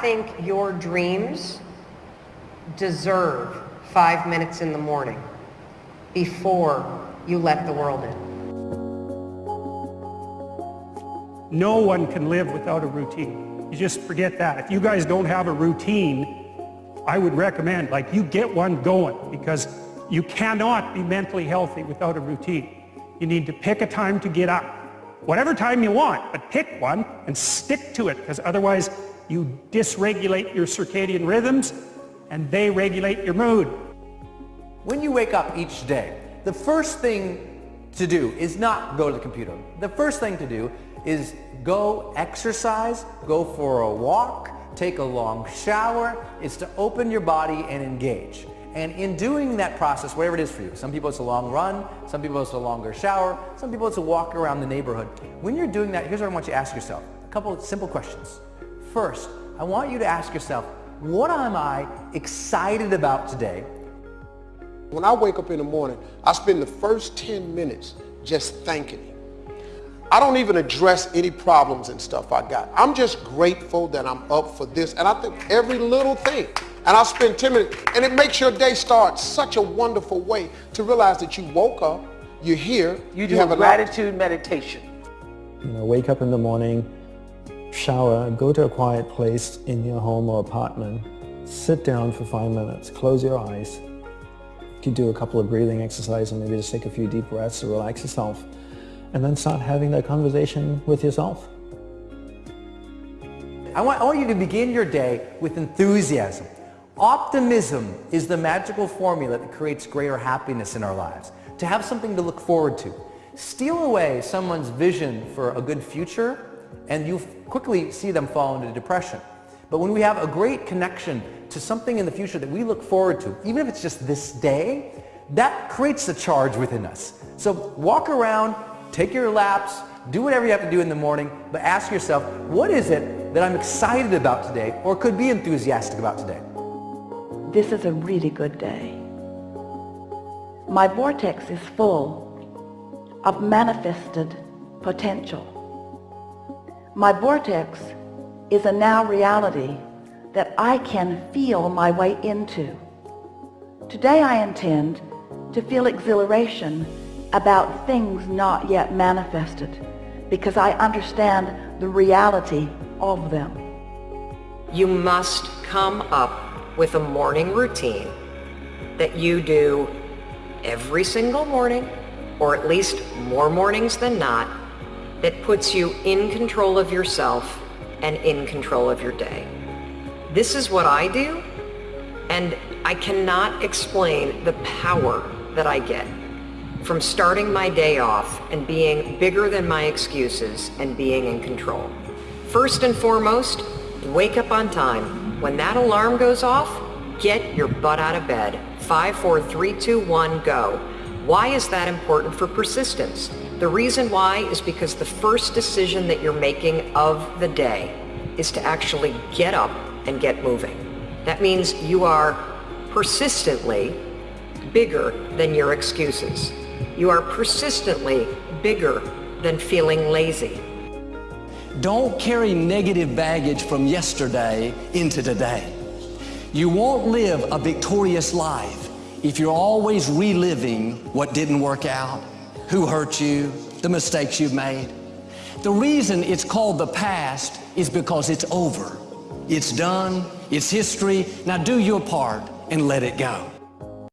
think your dreams deserve five minutes in the morning before you let the world in. No one can live without a routine. You just forget that. If you guys don't have a routine, I would recommend, like, you get one going because you cannot be mentally healthy without a routine. You need to pick a time to get up. Whatever time you want, but pick one and stick to it because otherwise you dysregulate your circadian rhythms and they regulate your mood. When you wake up each day, the first thing to do is not go to the computer. The first thing to do is go exercise, go for a walk, take a long shower. It's to open your body and engage. And in doing that process, whatever it is for you, some people it's a long run, some people it's a longer shower, some people it's a walk around the neighborhood. When you're doing that, here's what I want you to ask yourself. A couple of simple questions. First, I want you to ask yourself, what am I excited about today? When I wake up in the morning, I spend the first 10 minutes just thanking him. I don't even address any problems and stuff I got. I'm just grateful that I'm up for this. And I think every little thing and I'll spend 10 minutes. And it makes your day start such a wonderful way to realize that you woke up, you're here. You do you have a gratitude meditation. You know, wake up in the morning, shower, go to a quiet place in your home or apartment, sit down for five minutes, close your eyes. You do a couple of breathing exercises and maybe just take a few deep breaths to relax yourself. And then start having that conversation with yourself. I want, I want you to begin your day with enthusiasm. Optimism is the magical formula that creates greater happiness in our lives. To have something to look forward to. Steal away someone's vision for a good future and you quickly see them fall into depression. But when we have a great connection to something in the future that we look forward to, even if it's just this day, that creates a charge within us. So walk around, take your laps, do whatever you have to do in the morning, but ask yourself, what is it that I'm excited about today or could be enthusiastic about today? This is a really good day. My vortex is full of manifested potential. My vortex is a now reality that I can feel my way into. Today I intend to feel exhilaration about things not yet manifested because I understand the reality of them. You must come up with a morning routine that you do every single morning, or at least more mornings than not, that puts you in control of yourself and in control of your day. This is what I do, and I cannot explain the power that I get from starting my day off and being bigger than my excuses and being in control. First and foremost, wake up on time when that alarm goes off, get your butt out of bed. Five, four, three, two, one, go. Why is that important for persistence? The reason why is because the first decision that you're making of the day is to actually get up and get moving. That means you are persistently bigger than your excuses. You are persistently bigger than feeling lazy. Don't carry negative baggage from yesterday into today. You won't live a victorious life if you're always reliving what didn't work out, who hurt you, the mistakes you've made. The reason it's called the past is because it's over. It's done, it's history. Now do your part and let it go.